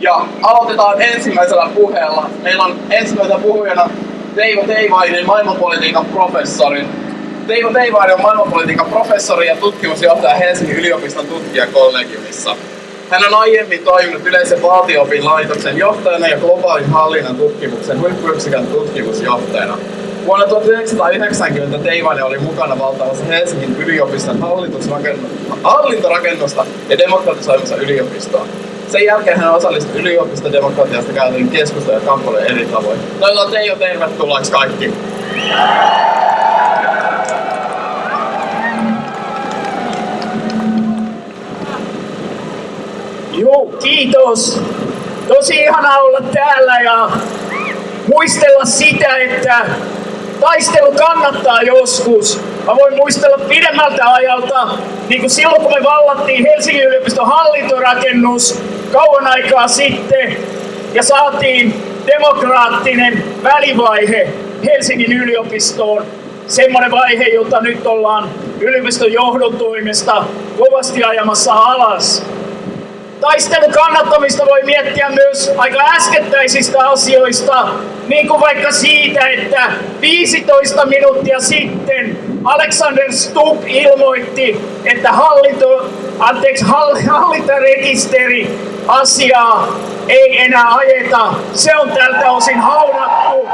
Ja aloitetaan ensimmäisellä puheella. Meillä on ensimmäisenä puhujana Teivo Teivainen, maailmanpolitiikan professori. Teivo Teivainen on maailmanpolitiikan professori ja tutkimusjohtaja Helsingin yliopiston tutkijakollegiumissa. Hän on aiemmin toiminut yleisen valtio laitoksen johtajana ja globaalin hallinnan tutkimuksen huippuyksikön tutkimusjohtajana. Vuonna 1990 Teivainen oli mukana valtaamassa Helsingin yliopiston hallintorakennusta ja demokratisoimassa yliopistoa. Sen jälkeen hän osallistui yliopistodemokratiasta käytyihin keskusteluun ja kamppailuun eri tavoin. Toivotan Teijo tervetulleeksi kaikki. Joo, kiitos. Tosi ihana olla täällä ja muistella sitä, että taistelu kannattaa joskus. Mä voin muistella pidemmältä ajalta, niin kuin silloin kun me vallattiin Helsingin yliopiston hallintorakennus kauan aikaa sitten ja saatiin demokraattinen välivaihe Helsingin yliopistoon. Semmoinen vaihe, jota nyt ollaan yliopiston johdon toimesta kovasti ajamassa alas. Taistelun kannattamista voi miettiä myös aika äskettäisistä asioista, niin kuin vaikka siitä, että 15 minuuttia sitten Alexander Stubb ilmoitti, että hallinto, anteeksi, hallintarekisteri asiaa ei enää ajeta. Se on tältä osin haudattu.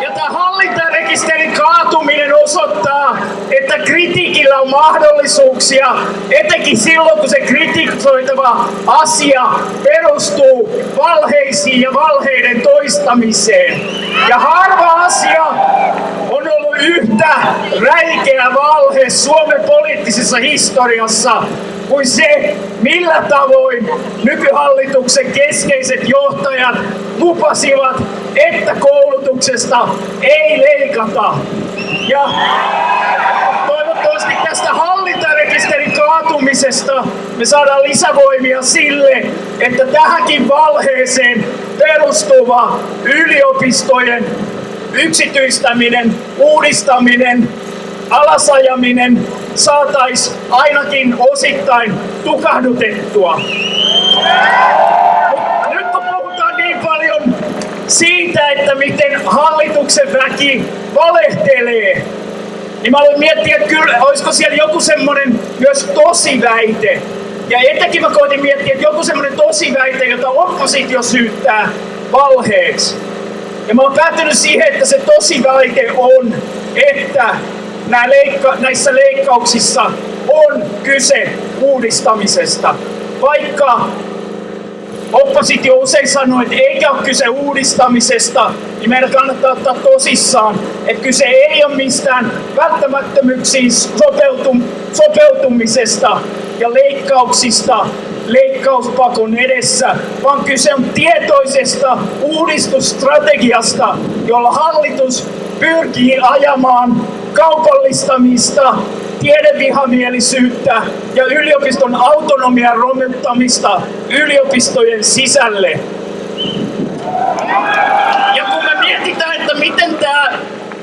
Ja tämä hallintarekisterin kaatuminen osoittaa, että kritiikillä on mahdollisuuksia, etenkin silloin kun se kritisoitava asia perustuu valheisiin ja valheiden toistamiseen. Ja harva asia on ollut yhtä räikeä valhe Suomen poliittisessa historiassa kuin se, millä tavoin nykyhallituksen keskeiset johtajat lupasivat, että koulutuksesta ei leikata. Ja toivottavasti tästä hallintarekisterin kaatumisesta me saadaan lisävoimia sille, että tähänkin valheeseen perustuva yliopistojen yksityistäminen, uudistaminen, alasajaminen saataisiin ainakin osittain tukahdutettua. Nyt kun puhutaan niin paljon siitä, että miten hallituksen väki valehtelee, niin mä aloin miettiä, että kyllä, olisiko siellä joku semmoinen myös tosi väite. Ja etenkin mä koitin miettiä, että joku semmoinen tosi väite, jota oppositio syyttää valheeksi. Ja mä oon päätynyt siihen, että se tosi väite on, että leikka- näissä leikkauksissa on kyse uudistamisesta. Vaikka oppositio usein sanoo, että eikä ole kyse uudistamisesta, niin meidän kannattaa ottaa tosissaan, että kyse ei ole mistään välttämättömyyksiin sopeutum- sopeutumisesta ja leikkauksista leikkauspakon edessä, vaan kyse on tietoisesta uudistusstrategiasta, jolla hallitus pyrkii ajamaan kaupallistamista, tiedevihamielisyyttä ja yliopiston autonomian romuttamista yliopistojen sisälle. Ja kun me mietitään, että miten tämä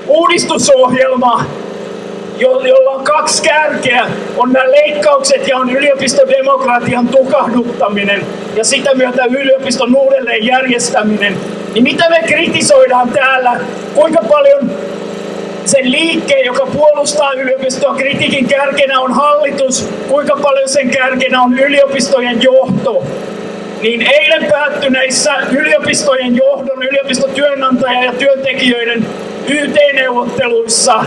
uudistusohjelma, jolla on kaksi kärkeä, on nämä leikkaukset ja on yliopistodemokratian tukahduttaminen ja sitä myötä yliopiston uudelleen järjestäminen, niin mitä me kritisoidaan täällä, kuinka paljon sen liikkeen, joka puolustaa yliopistoa. Kritiikin kärkenä on hallitus, kuinka paljon sen kärkenä on yliopistojen johto. Niin eilen päättyneissä yliopistojen johdon, yliopistotyönantaja ja työntekijöiden YT-neuvotteluissa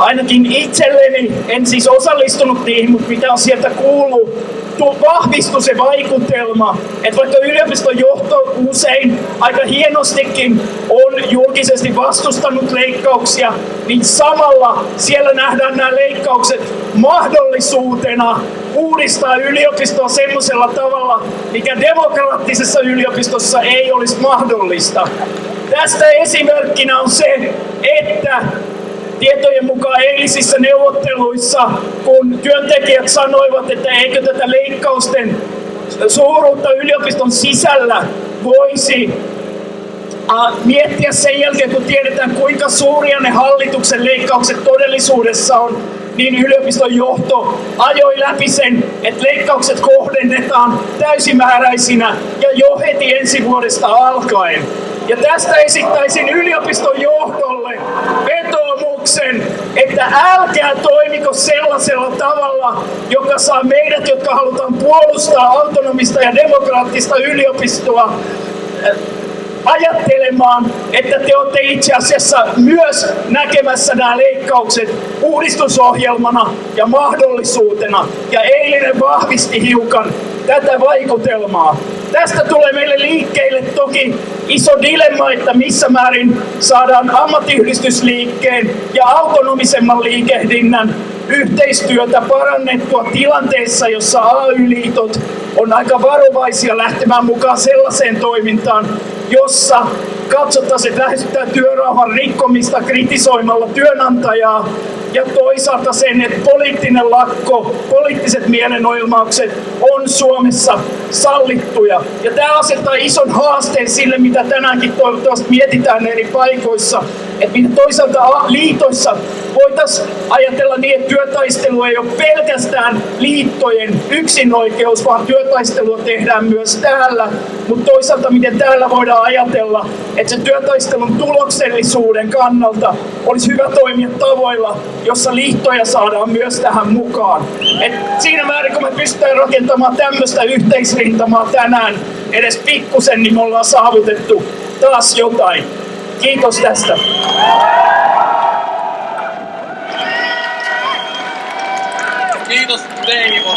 ainakin itselleni, en siis osallistunut niihin, mutta mitä on sieltä kuullut, vahvistui se vaikutelma, että vaikka yliopiston johto usein aika hienostikin on julkisesti vastustanut leikkauksia, niin samalla siellä nähdään nämä leikkaukset mahdollisuutena uudistaa yliopistoa semmoisella tavalla, mikä demokraattisessa yliopistossa ei olisi mahdollista. Tästä esimerkkinä on se, että tietojen mukaan eilisissä neuvotteluissa, kun työntekijät sanoivat, että eikö tätä leikkausten suuruutta yliopiston sisällä voisi miettiä sen jälkeen, kun tiedetään kuinka suuria ne hallituksen leikkaukset todellisuudessa on, niin yliopiston johto ajoi läpi sen, että leikkaukset kohdennetaan täysimääräisinä ja jo heti ensi vuodesta alkaen. Ja tästä esittäisin yliopiston johdolle vetoomuksen, että älkää toimiko sellaisella tavalla, joka saa meidät, jotka halutaan puolustaa autonomista ja demokraattista yliopistoa, ajattelemaan, että te olette itse asiassa myös näkemässä nämä leikkaukset uudistusohjelmana ja mahdollisuutena. Ja eilinen vahvisti hiukan tätä vaikutelmaa. Tästä tulee meille liikkeelle toki iso dilemma, että missä määrin saadaan ammattiyhdistysliikkeen ja autonomisemman liikehdinnän yhteistyötä parannettua tilanteessa, jossa AY-liitot on aika varovaisia lähtemään mukaan sellaiseen toimintaan, jossa katsottaisiin, että lähestytään työrauhan rikkomista kritisoimalla työnantajaa ja toisaalta sen, että poliittinen lakko, poliittiset mielenoilmaukset on Suomessa sallittuja. Ja tämä asettaa ison haasteen sille, mitä tänäänkin toivottavasti mietitään eri paikoissa, että mitä toisaalta liitoissa voitaisiin ajatella niin, että työtaistelu ei ole pelkästään liittojen yksinoikeus, vaan työtaistelua tehdään myös täällä. Mutta toisaalta miten täällä voidaan ajatella, että se työtaistelun tuloksellisuuden kannalta olisi hyvä toimia tavoilla, jossa liittoja saadaan myös tähän mukaan. Et siinä määrin, kun me pystytään rakentamaan tämmöistä yhteisrintamaa tänään edes pikkusen, niin me ollaan saavutettu taas jotain. Kiitos tästä. Kiitos Teivo.